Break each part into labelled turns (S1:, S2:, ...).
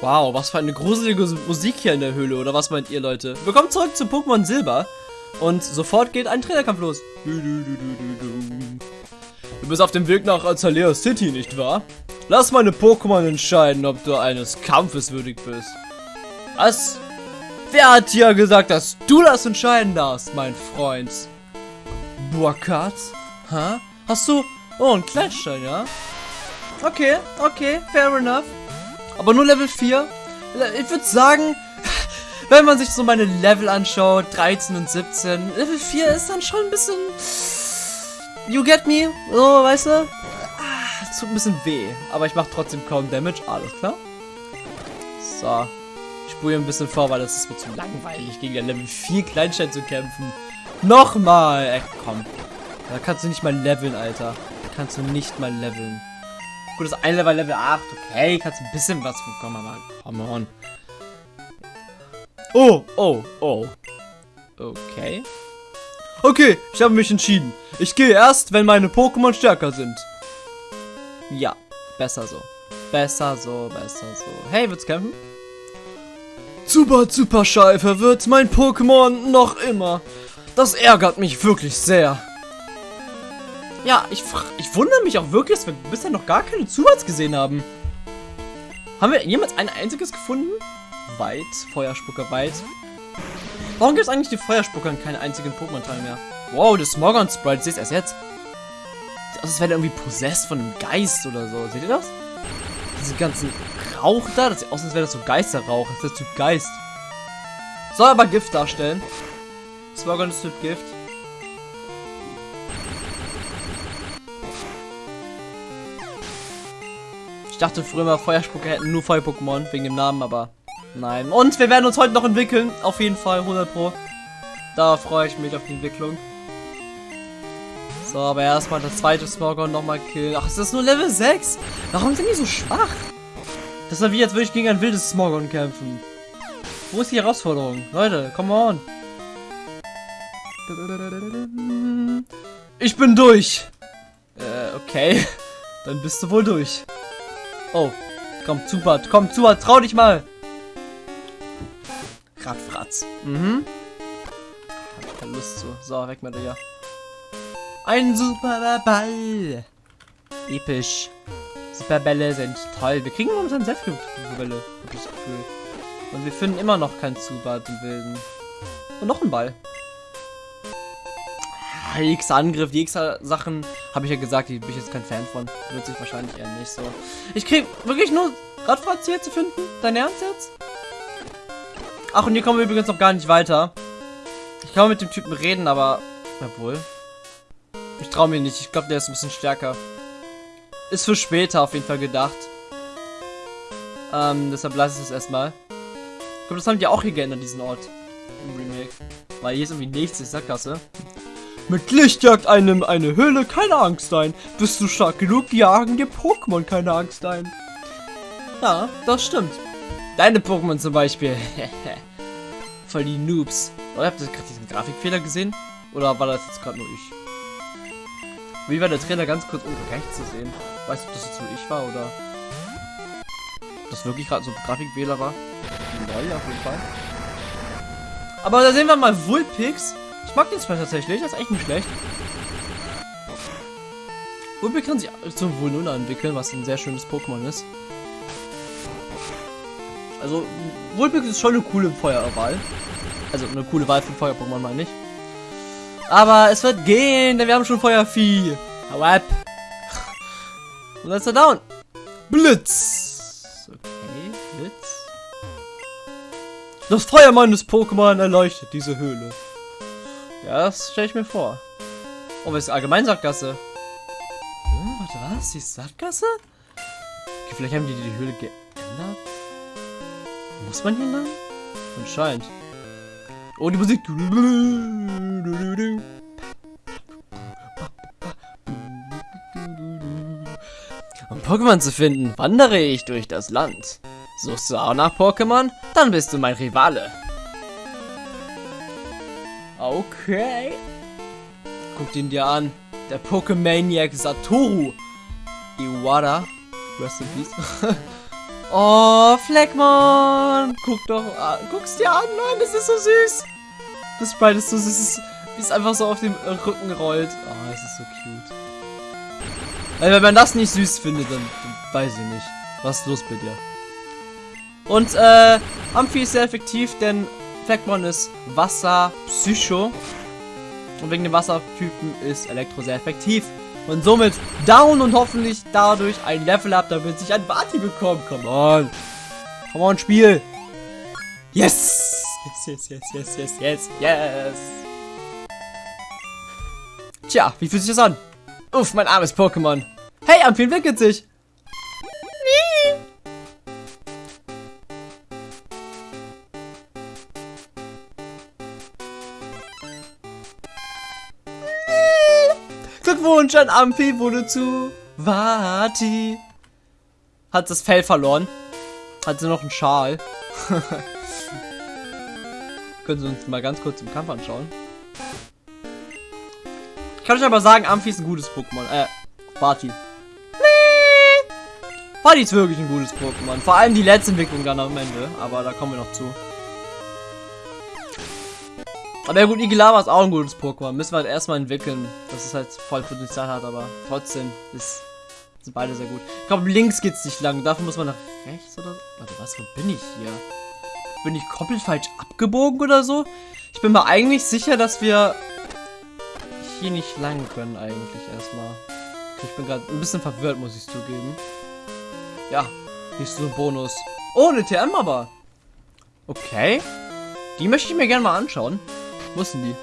S1: Wow, was für eine gruselige Musik hier in der Höhle, oder was meint ihr, Leute? Willkommen zurück zu Pokémon Silber. Und sofort geht ein Trainerkampf los. Du bist auf dem Weg nach Azalea City, nicht wahr? Lass meine Pokémon entscheiden, ob du eines Kampfes würdig bist. Was? Wer hat dir gesagt, dass du das entscheiden darfst, mein Freund? Burkhardt? Hä? Hast du... Oh, ein Kleinstein, ja? Okay, okay, fair enough. Aber nur Level 4? Ich würde sagen, wenn man sich so meine Level anschaut, 13 und 17, Level 4 ist dann schon ein bisschen... You get me? So, weißt du? Ah, tut ein bisschen weh. Aber ich mache trotzdem kaum Damage. Alles klar. So. Ich spule ein bisschen vor, weil das ist mir zu langweilig, gegen den Level 4 Kleinstein zu kämpfen. Nochmal! Ey, komm. Da kannst du nicht mal leveln, Alter. Kannst du nicht mal leveln. Gut, das eine Level Level 8. Okay, kannst ein bisschen was bekommen, aber come on. Oh, oh, oh. Okay. Okay, ich habe mich entschieden. Ich gehe erst, wenn meine Pokémon stärker sind. Ja, besser so. Besser so, besser so. Hey, wird's kämpfen? Super, super Schei verwirrt mein Pokémon noch immer. Das ärgert mich wirklich sehr. Ja, ich, ich wundere mich auch wirklich, dass wir bisher noch gar keine Zubats gesehen haben. Haben wir jemals ein einziges gefunden? Weit, Feuerspucker weit. Warum gibt es eigentlich die Feuerspucker in keinen einzigen Pokémon-Teil mehr? Wow, das Smogon-Sprite, ich sehe es erst jetzt. Das wäre irgendwie possessed von einem Geist oder so. Seht ihr das? Diese ganzen Rauch da, das sieht aus, als wäre das so Geisterrauch. Das ist der Typ Geist. Soll aber Gift darstellen. Smogon ist Typ Gift. Dachte früher mal, Feuerspucker hätten nur Feuer-Pokémon wegen dem Namen, aber nein. Und wir werden uns heute noch entwickeln. Auf jeden Fall, 100 Pro. Da freue ich mich auf die Entwicklung. So, aber erstmal das zweite Smogon nochmal killen. Ach, ist das nur Level 6? Warum sind die so schwach? Das ist wie jetzt würde ich gegen ein wildes Smogon kämpfen. Wo ist die Herausforderung? Leute, come on. Ich bin durch. Äh, okay. Dann bist du wohl durch. Oh, komm, Zubat, komm, Zubat, trau dich mal. Radfratz. Mhm. Hab ich keine Lust zu. So, weg mit dir. Ein super Ball. Episch. Superbälle sind toll. Wir kriegen momentan sehr viele Superbälle, hab ich das Gefühl. Und wir finden immer noch keinen Zubat im Wilden. Und noch ein Ball. X-Angriff, die X-Sachen, habe ich ja gesagt, die bin ich jetzt kein Fan von. Wird sich wahrscheinlich eher nicht so. Ich krieg wirklich nur Radfahrt hier zu finden? Dein Ernst jetzt? Ach, und hier kommen wir übrigens noch gar nicht weiter. Ich kann mit dem Typen reden, aber... Obwohl. Ich traue mir nicht. Ich glaube, der ist ein bisschen stärker. Ist für später auf jeden Fall gedacht. Ähm, deshalb lasse ich es erstmal. Ich glaube, das haben die auch hier geändert, diesen Ort. Im Remake. Weil hier ist irgendwie nichts, ist Sackgasse. Mit Licht jagt einem eine Höhle keine Angst ein. Bist du stark genug, jagen dir Pokémon keine Angst ein. Ja, das stimmt. Deine Pokémon zum Beispiel. Voll die Noobs. Oder habt ihr gerade diesen Grafikfehler gesehen? Oder war das jetzt gerade nur ich? Wie war der Trainer ganz kurz unten rechts zu sehen? Weißt du, ob das jetzt nur ich war oder... Ob das wirklich gerade so ein Grafikfehler war? Neu auf jeden Fall. Aber da sehen wir mal Vulpix. Ich mag den Spell tatsächlich, das ist echt nicht schlecht. Wobei kann sich zum Vulnuna entwickeln, was ein sehr schönes Pokémon ist. Also, Vulpix ist schon eine coole Feuerwahl. Also, eine coole Wahl für Feuer-Pokémon, meine ich. Aber es wird gehen, denn wir haben schon Feuervieh. Hau ab. Und dann ist er down. Blitz. Okay, Blitz. Das Feuer meines Pokémon erleuchtet diese Höhle. Ja, das stelle ich mir vor. Oh, was ist allgemein Sackgasse? Hm, warte, was? Die Sackgasse? Okay, vielleicht haben die die Höhle geändert. Muss man hier lang? Anscheinend. Oh, die Musik. Um Pokémon zu finden, wandere ich durch das Land. Suchst du auch nach Pokémon? Dann bist du mein Rivale. Okay. Guck ihn dir an. Der Pokemaniac Satoru. Iwata. Rest in Peace. oh, Fleckmon! Guck doch, ah, guck's dir an, Mann, das ist so süß. Das Sprite ist so süß, es einfach so auf dem Rücken rollt. Oh, es ist so cute. Also, wenn man das nicht süß findet, dann, dann weiß ich nicht. Was ist los bei dir? Und, äh, Amphi ist sehr effektiv, denn Fleckmon ist Wasser, Psycho. Und wegen dem Wassertypen ist Elektro sehr effektiv. Und somit down und hoffentlich dadurch ein Level up, damit ich ein Barty bekomme. Come on. Come on, Spiel. Yes. Yes, yes, yes, yes, yes, yes, yes. Tja, wie fühlt sich das an? Uff, mein armes Pokémon. Hey, Amphi entwickelt sich. Glückwunsch an Amphi wurde zu Vati. Hat das Fell verloren. Hat sie noch einen Schal. Können Sie uns mal ganz kurz im Kampf anschauen. Ich kann euch aber sagen, Amphi ist ein gutes Pokémon. Äh, Vati. Vati ist wirklich ein gutes Pokémon. Vor allem die letzte Entwicklung dann am Ende. Aber da kommen wir noch zu. Aber ja gut, Igilava ist auch ein gutes Pokémon. Müssen wir halt erstmal entwickeln, dass es halt voll Potenzial hat, aber trotzdem ist, sind beide sehr gut. Ich glaube, links geht's nicht lang. Dafür muss man nach rechts oder so. Warte, was? Wo bin ich hier? Bin ich komplett falsch abgebogen oder so? Ich bin mir eigentlich sicher, dass wir hier nicht lang können eigentlich erstmal. Ich bin gerade ein bisschen verwirrt, muss ich zugeben. Ja, hier ist so ein Bonus. Oh, eine TM aber. Okay. Die möchte ich mir gerne mal anschauen. Wo denn die?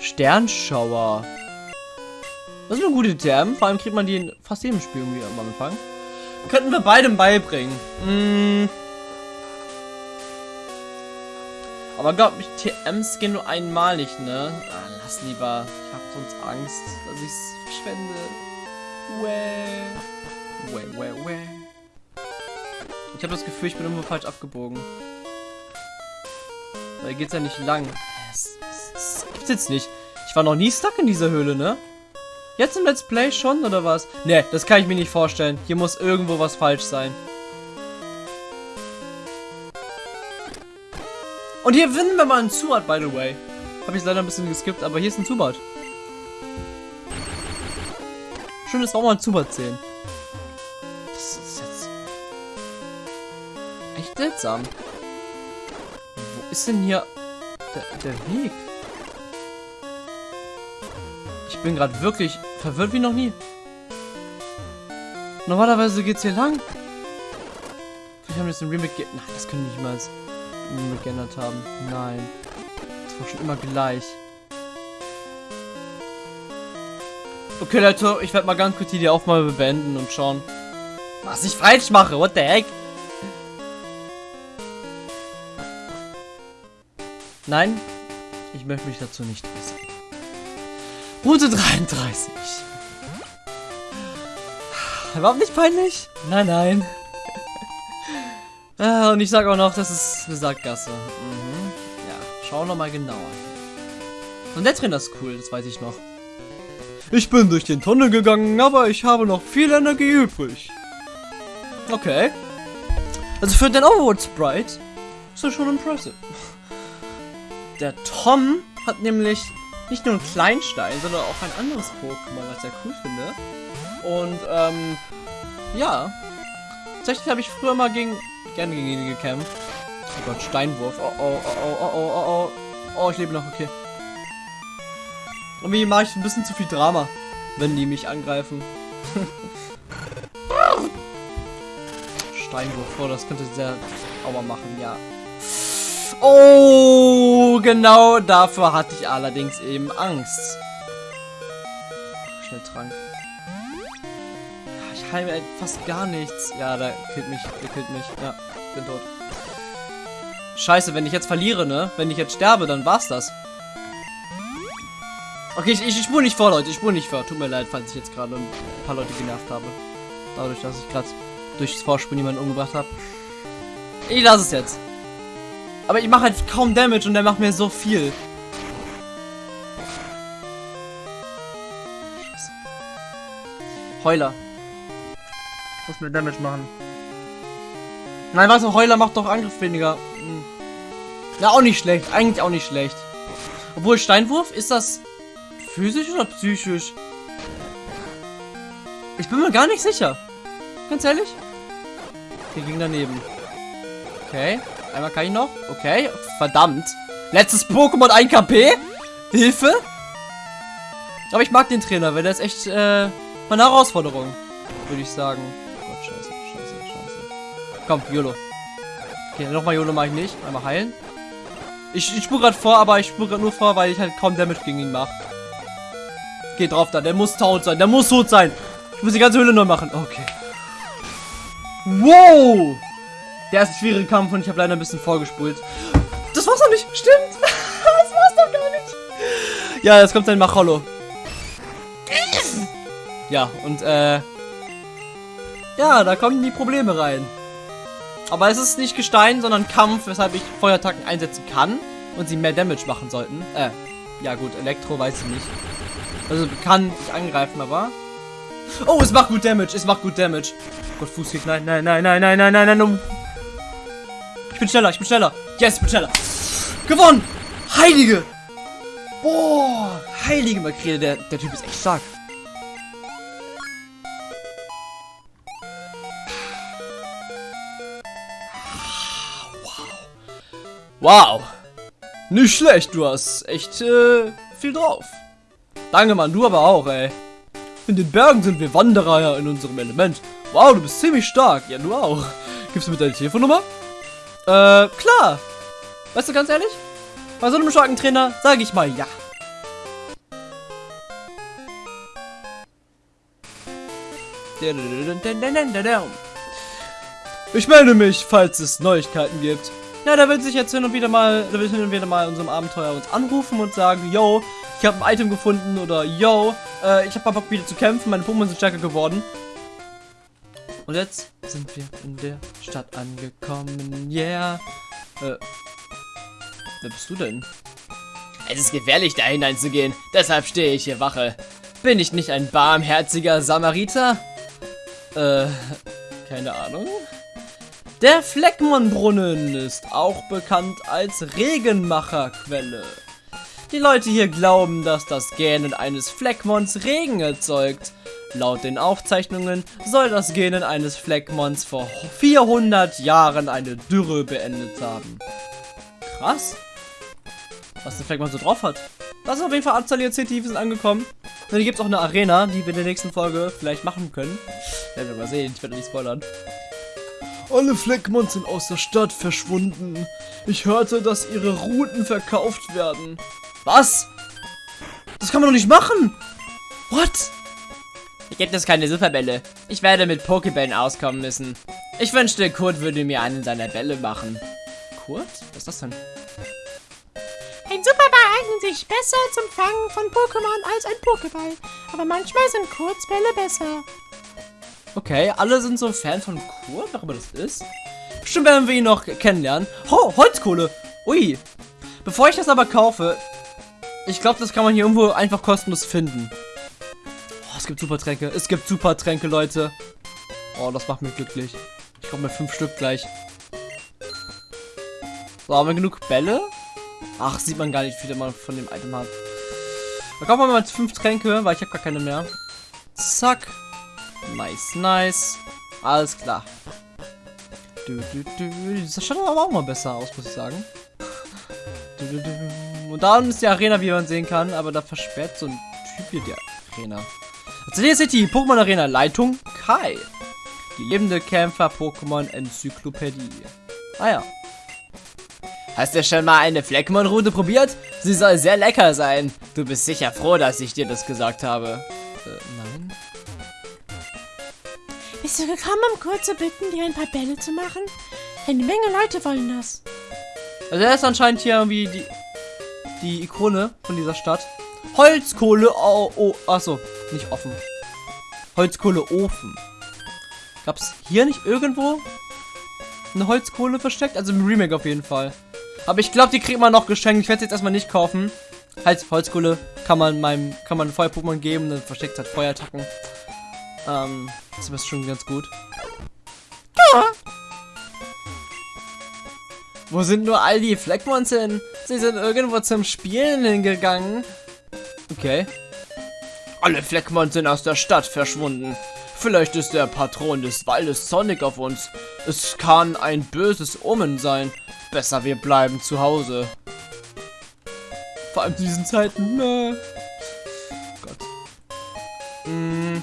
S1: Sternschauer. Das ist eine gute TM. Vor allem kriegt man die in fast jedem Spiel irgendwie am Anfang. Könnten wir beidem beibringen. Mm. Aber glaub ich, TMs gehen nur einmalig, ne? Ah, lass lieber. Ich hab sonst Angst, dass ich es verschwende. Wäh. Wäh, wäh, wäh. Ich habe das Gefühl, ich bin irgendwo falsch abgebogen. Da geht's ja nicht lang. Das, das, gibt's jetzt nicht. Ich war noch nie stuck in dieser Höhle, ne? Jetzt im Let's Play schon, oder was? Ne, das kann ich mir nicht vorstellen. Hier muss irgendwo was falsch sein. Und hier finden wir mal einen Zubat, by the way. Habe ich leider ein bisschen geskippt, aber hier ist ein Zubat. Schön, dass wir auch mal einen Zubat sehen. Das ist jetzt... Echt seltsam. Ist denn hier der, der Weg? Ich bin gerade wirklich verwirrt wie noch nie. Normalerweise geht's hier lang. Vielleicht haben wir jetzt den Remake... Nein, das können nicht mal Remake geändert haben. Nein. Das war schon immer gleich. Okay, Leute, ich werde mal ganz kurz die Aufnahme beenden und schauen, was ich falsch mache. What the heck? Nein, ich möchte mich dazu nicht äußern. Route 33. Überhaupt nicht peinlich? Nein, nein. ah, und ich sage auch noch, das ist eine Sackgasse. Mhm. Ja, schau noch mal genauer. Und der Trainer ist cool, das weiß ich noch. Ich bin durch den Tunnel gegangen, aber ich habe noch viel Energie übrig. Okay. Also für den Overworld Sprite ist das schon impressive. Der Tom hat nämlich nicht nur einen Kleinstein, sondern auch ein anderes Pokémon, was ich sehr cool finde. Und, ähm, ja. Tatsächlich habe ich früher mal gegen, gerne gegen ihn gekämpft. Oh Gott, Steinwurf. Oh, oh, oh, oh, oh, oh, oh, oh. Oh, ich lebe noch, okay. Irgendwie mache ich ein bisschen zu viel Drama, wenn die mich angreifen. Steinwurf, oh, das könnte sehr Aua machen, ja. Oh, genau dafür hatte ich allerdings eben Angst. Schnell Trank. Ich heile fast gar nichts. Ja, da killt mich, der killt mich. Ja, bin tot. Scheiße, wenn ich jetzt verliere, ne? Wenn ich jetzt sterbe, dann war's das. Okay, ich, ich, ich spule nicht vor, Leute. Ich spule nicht vor. Tut mir leid, falls ich jetzt gerade ein paar Leute genervt habe. Dadurch, dass ich gerade durchs Vorspulen jemanden umgebracht habe. Ich lasse es jetzt. Aber ich mache halt kaum Damage und der macht mir so viel. Heuler. Muss mir Damage machen. Nein, was? Heuler macht doch Angriff weniger. Hm. Ja, auch nicht schlecht. Eigentlich auch nicht schlecht. Obwohl Steinwurf, ist das physisch oder psychisch? Ich bin mir gar nicht sicher. Ganz ehrlich. Hier ging daneben. Okay. Einmal kann ich noch. Okay. Verdammt. Letztes Pokémon 1 KP. Hilfe. Aber ich mag den Trainer, weil der ist echt äh, eine Herausforderung. Würde ich sagen. Gott, scheiße, scheiße, scheiße. Komm, YOLO. Okay, nochmal YOLO mache ich nicht. Einmal heilen. Ich, ich spule gerade vor, aber ich spule gerade nur vor, weil ich halt kaum Damage gegen ihn mache. Geht drauf da. Der muss tot sein. Der muss tot sein. Ich muss die ganze Höhle neu machen. Okay. Wow! Der ist ein schwieriger Kampf und ich habe leider ein bisschen vorgespult. Das war's doch nicht. Stimmt. das war's doch gar nicht. Ja, jetzt kommt sein Macholo. Ja, und äh... Ja, da kommen die Probleme rein. Aber es ist nicht Gestein, sondern Kampf, weshalb ich Feuerattacken einsetzen kann und sie mehr Damage machen sollten. Äh, ja gut, Elektro weiß ich nicht. Also kann ich angreifen, aber... Oh, es macht gut Damage, es macht gut Damage. Oh Gott, Fußkick, nein, nein, nein, nein, nein, nein, nein, nein, Ich bin schneller, ich bin schneller. Yes, ich bin schneller. Gewonnen! Heilige! Boah, heilige Makrele, der, der Typ ist echt stark. Wow. Nicht schlecht, du hast echt äh, viel drauf. Danke, Mann, du aber auch, ey. In den Bergen sind wir Wanderer ja in unserem Element. Wow, du bist ziemlich stark. Ja, du auch. Gibst du mir deine Telefonnummer? Äh, klar. Weißt du, ganz ehrlich? Bei so einem starken Trainer sage ich mal ja. Ich melde mich, falls es Neuigkeiten gibt. Ja, da will sich jetzt hin und wieder mal, da will hin und wieder mal in unserem Abenteuer uns anrufen und sagen, yo, ich habe ein Item gefunden oder yo, äh, ich habe mal Bock wieder zu kämpfen, meine Pokémon sind stärker geworden. Und jetzt sind wir in der Stadt angekommen, yeah. Äh, wer bist du denn?
S2: Es ist gefährlich, da hineinzugehen, deshalb stehe ich hier Wache. Bin ich nicht ein barmherziger Samariter?
S1: Äh, keine Ahnung. Der Fleckmon-Brunnen ist auch bekannt als Regenmacherquelle. Die Leute hier glauben, dass das Gähnen eines Fleckmons Regen erzeugt. Laut den Aufzeichnungen soll das Gähnen eines Fleckmons vor 400 Jahren eine Dürre beendet haben. Krass. Was der Fleckmon so drauf hat. Das ist auf jeden Fall Abzalier City, wir sind angekommen. Und hier gibt es auch eine Arena, die wir in der nächsten Folge vielleicht machen können. Werden wir mal sehen, ich werde nicht spoilern. Alle Fleckmons sind aus der Stadt verschwunden. Ich hörte, dass ihre Routen verkauft werden. Was? Das kann man doch nicht machen. What?
S2: Hier gibt es keine Superbälle. Ich werde mit Pokebällen auskommen müssen. Ich wünschte, Kurt würde mir einen seiner Bälle machen.
S1: Kurt? Was ist das denn?
S3: Ein Superball eignet sich besser zum Fangen von Pokémon als ein Pokéball. Aber manchmal sind Kurzbälle besser.
S1: Okay, alle sind so Fan von Kurt, warum das ist. Bestimmt werden wir ihn noch kennenlernen. Oh, Holzkohle. Ui. Bevor ich das aber kaufe, ich glaube, das kann man hier irgendwo einfach kostenlos finden. Es gibt Supertränke. Es gibt Supertränke, Leute. Oh, das macht mich glücklich. Ich komme mir fünf Stück gleich. So, haben wir genug Bälle? Ach, sieht man gar nicht, wie viel man von dem Item hat. Da kaufen wir mal fünf Tränke, weil ich habe gar keine mehr. Zack. Nice, nice. Alles klar. Du, du, du. Das schaut aber auch mal besser aus, muss ich sagen. Und da ist die Arena, wie man sehen kann, aber da versperrt so ein Typ hier die Arena. Atelier City, Pokémon Arena, Leitung Kai. Die lebende Kämpfer-Pokémon Enzyklopädie. Ah ja.
S2: Hast du schon mal eine Fleckmon-Route probiert? Sie soll sehr lecker sein. Du bist sicher froh, dass ich dir das gesagt habe.
S1: Äh, nein.
S3: Bist du gekommen, um Kurt zu bitten, dir ein paar Bälle zu machen? Eine Menge Leute wollen das.
S1: Also er ist anscheinend hier irgendwie die, die Ikone von dieser Stadt. Holzkohle, oh, oh, achso, nicht offen. Holzkohleofen. Gab es hier nicht irgendwo eine Holzkohle versteckt? Also im Remake auf jeden Fall. Aber ich glaube, die kriegt man noch geschenkt. Ich werde jetzt erstmal nicht kaufen. Halt, Holzkohle kann man meinem, kann man Feuer-Pokémon geben, dann versteckt halt Feuerattacken. Ähm, das ist schon ganz gut. Wo sind nur all die Fleckmons hin? Sie sind irgendwo zum Spielen hingegangen. Okay.
S2: Alle Fleckmon sind aus der Stadt verschwunden. Vielleicht ist der Patron des Waldes Sonic auf uns. Es kann ein böses Omen sein. Besser wir bleiben zu Hause.
S1: Vor allem zu diesen Zeiten. Ne. Gott. Hm.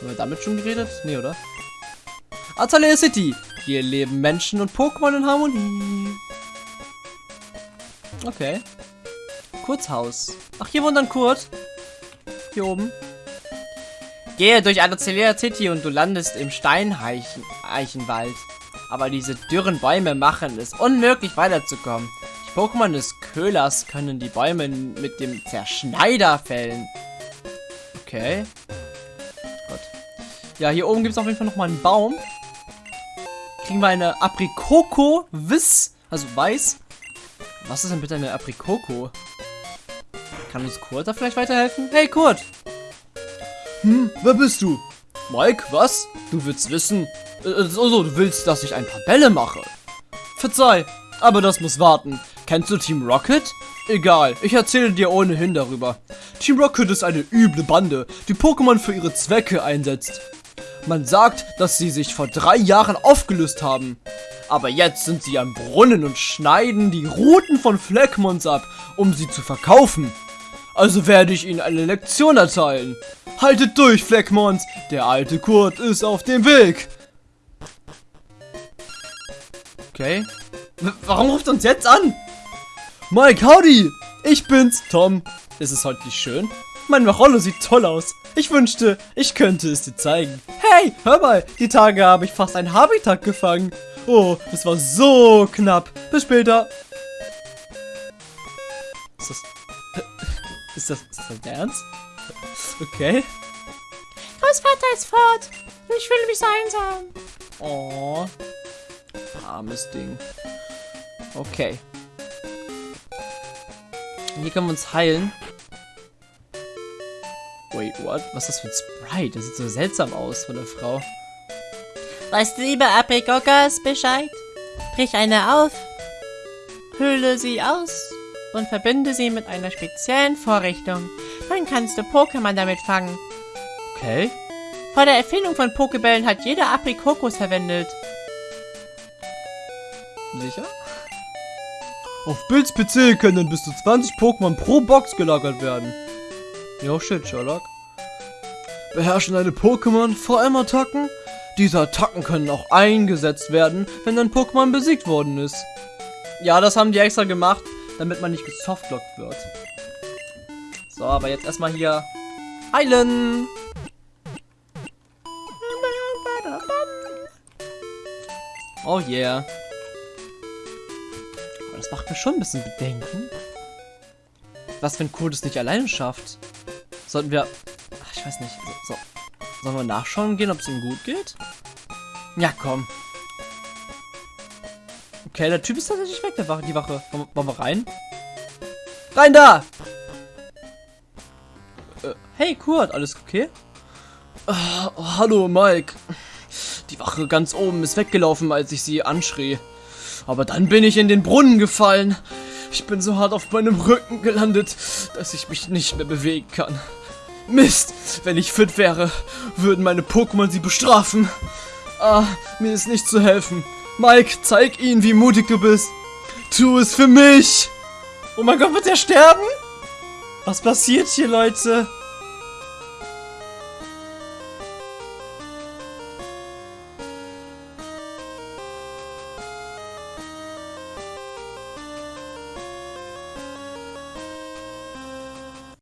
S1: Haben wir damit schon geredet? Nee, oder? Azalea City. Hier leben Menschen und Pokémon in Harmonie. Okay. Kurzhaus. Ach, hier wohnt dann Kurt. Hier oben.
S2: Gehe durch Azalea City und du landest im Steineichenwald. Aber diese dürren Bäume machen es unmöglich weiterzukommen. Die Pokémon des Köhlers können die Bäume mit dem Zerschneider fällen.
S1: Okay. Gott. Ja, hier oben gibt es auf jeden Fall noch mal einen Baum. Kriegen wir eine Aprikoko Wiss, also weiß. Was ist denn bitte eine Aprikoko? Kann uns Kurt da vielleicht weiterhelfen? Hey Kurt! Hm, wer bist du? Mike, was? Du willst wissen? Äh, also, du willst, dass ich ein paar Bälle mache? Verzeih, aber das muss warten. Kennst du Team Rocket? Egal, ich erzähle dir ohnehin darüber. Team Rocket ist eine üble Bande, die Pokémon für ihre Zwecke einsetzt. Man sagt, dass sie sich vor drei Jahren aufgelöst haben. Aber jetzt sind sie am Brunnen und schneiden die Routen von Fleckmons ab, um sie zu verkaufen. Also werde ich ihnen eine Lektion erteilen. Haltet durch, Fleckmons, der alte Kurt ist auf dem Weg. Okay. W warum ruft uns jetzt an? Mike, howdy! Ich bin's, Tom. Ist es heute nicht schön? Mein Marollo sieht toll aus. Ich wünschte, ich könnte es dir zeigen. Hey, hör mal, die Tage habe ich fast ein Habitat gefangen. Oh, das war so knapp. Bis später. Ist das... Ist das... Ist das dein Ernst? Okay.
S3: Großvater ist fort. Ich fühle mich so einsam.
S1: Oh. Armes Ding. Okay. Hier können wir uns heilen. Wait, what? Was ist das für ein Sprite? Das sieht so seltsam aus von der Frau.
S3: Weißt du über Aprikokas Bescheid? Brich eine auf, hülle sie aus und verbinde sie mit einer speziellen Vorrichtung. Dann kannst du Pokémon damit fangen.
S1: Okay.
S3: Vor der Erfindung von Pokebällen hat jeder Aprikokos verwendet.
S1: Sicher? Auf Bills PC können bis zu 20 Pokémon pro Box gelagert werden. Ja, shit, Sherlock. Beherrschen deine Pokémon vor allem Attacken? Diese Attacken können auch eingesetzt werden, wenn dein Pokémon besiegt worden ist. Ja, das haben die extra gemacht, damit man nicht gesoftlockt wird. So, aber jetzt erstmal hier heilen. Oh yeah. Das macht mir schon ein bisschen Bedenken. Was, wenn Kurt es nicht alleine schafft? Sollten wir... Ach, ich weiß nicht. So, so. Sollen wir nachschauen gehen, ob es ihm gut geht? Ja, komm. Okay, der Typ ist tatsächlich weg, der Wache, die Wache. Wollen, wollen wir rein? Rein da! Äh, hey, Kurt, alles okay? Ah, oh, hallo, Mike. Die Wache ganz oben ist weggelaufen, als ich sie anschrie. Aber dann bin ich in den Brunnen gefallen. Ich bin so hart auf meinem Rücken gelandet, dass ich mich nicht mehr bewegen kann. Mist, wenn ich fit wäre, würden meine Pokémon sie bestrafen. Ah, mir ist nicht zu helfen. Mike, zeig ihnen, wie mutig du bist. Tu es für mich. Oh mein Gott, wird er sterben? Was passiert hier, Leute?